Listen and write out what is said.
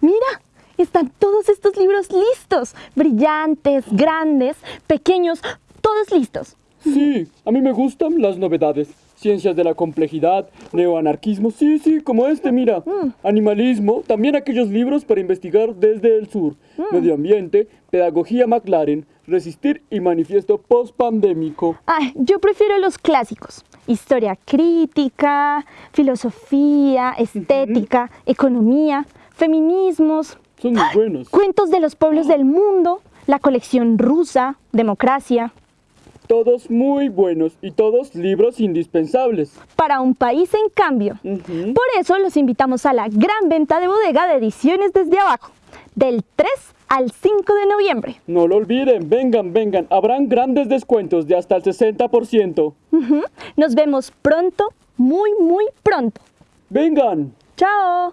¡Mira! Están todos estos libros listos. Brillantes, grandes, pequeños, todos listos. Sí, a mí me gustan las novedades. Ciencias de la complejidad, neoanarquismo, sí, sí, como este, mira. Mm. Animalismo, también aquellos libros para investigar desde el sur. Mm. Medio ambiente, pedagogía McLaren, resistir y manifiesto post-pandémico. Ay, yo prefiero los clásicos. Historia crítica, filosofía, estética, economía, feminismos, Son muy buenos. cuentos de los pueblos del mundo, la colección rusa, democracia. Todos muy buenos y todos libros indispensables. Para un país en cambio. Por eso los invitamos a la gran venta de bodega de ediciones desde abajo, del 3 al 5 de noviembre. No lo olviden, vengan, vengan. Habrán grandes descuentos de hasta el 60%. Ujú. Nos vemos pronto, muy, muy pronto. Vengan. Chao.